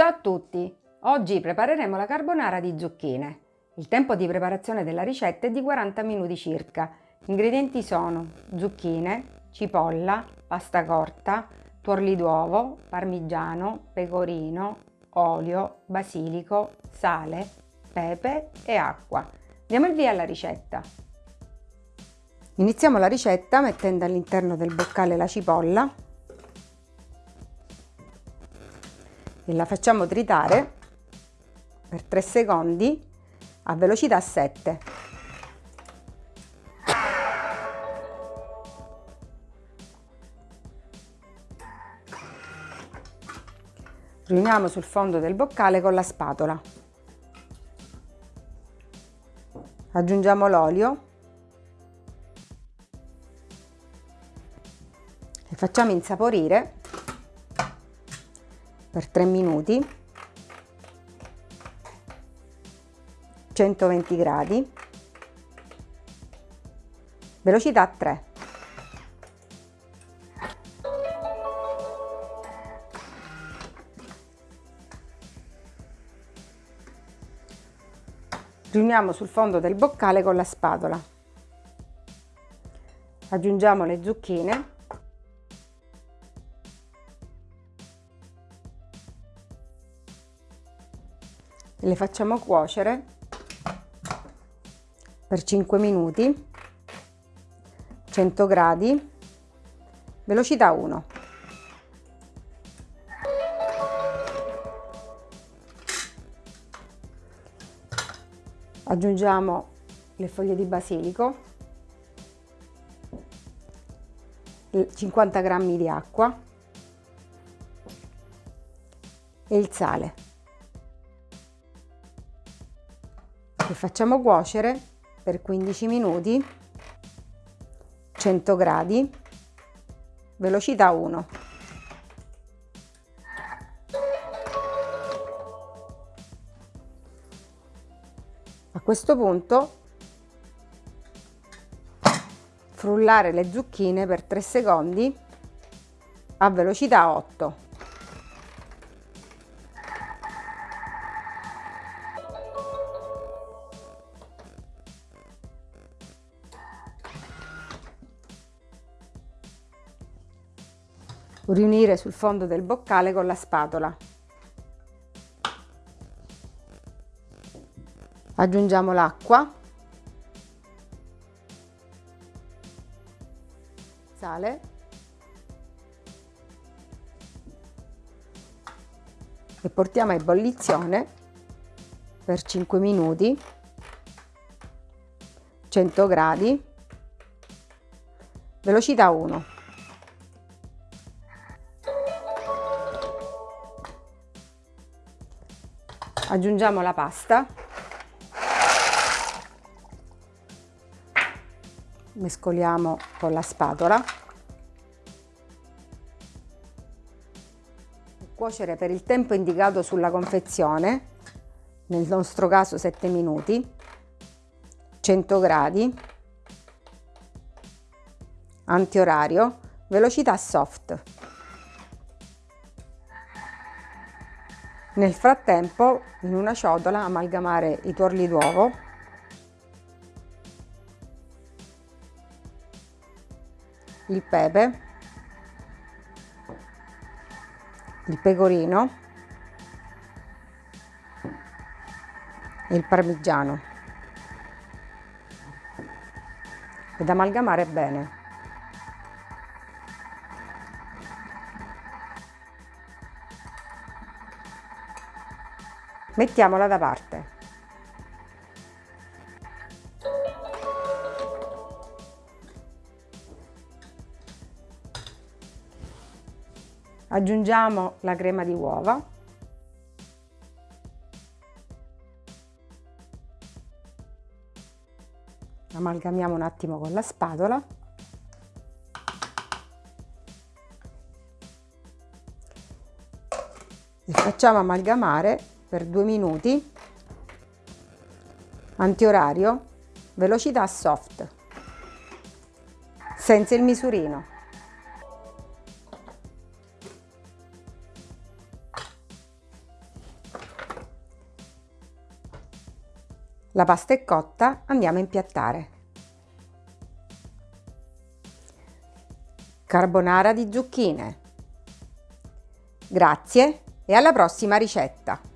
Ciao a tutti! Oggi prepareremo la carbonara di zucchine. Il tempo di preparazione della ricetta è di 40 minuti circa. Gli ingredienti sono zucchine, cipolla, pasta corta, tuorli d'uovo, parmigiano, pecorino, olio, basilico, sale, pepe e acqua. Diamo il via alla ricetta. Iniziamo la ricetta mettendo all'interno del boccale la cipolla e la facciamo tritare per 3 secondi a velocità 7. Riuniamo sul fondo del boccale con la spatola. Aggiungiamo l'olio e facciamo insaporire per 3 minuti. 120 gradi. Velocità 3 riuniamo sul fondo del boccale con la spatola. Aggiungiamo le zucchine le facciamo cuocere per 5 minuti 100 gradi velocità 1 aggiungiamo le foglie di basilico 50 g di acqua e il sale che facciamo cuocere per 15 minuti 100 gradi velocità 1 a questo punto frullare le zucchine per 3 secondi a velocità 8 riunire sul fondo del boccale con la spatola. Aggiungiamo l'acqua, sale. E portiamo a ebollizione per 5 minuti 100 gradi velocità 1 aggiungiamo la pasta. Mescoliamo con la spatola. Cuocere per il tempo indicato sulla confezione nel nostro caso 7 minuti 100 gradi antiorario velocità soft Nel frattempo in una ciotola amalgamare i tuorli d'uovo. Il pepe, il pecorino. E il parmigiano. Ed amalgamare bene. Mettiamola da parte. Aggiungiamo la crema di uova. Amalgamiamo un attimo con la spatola. E facciamo amalgamare per 2 minuti, antiorario, velocità soft, senza il misurino. La pasta è cotta, andiamo a impiattare. Carbonara di zucchine. Grazie e alla prossima ricetta!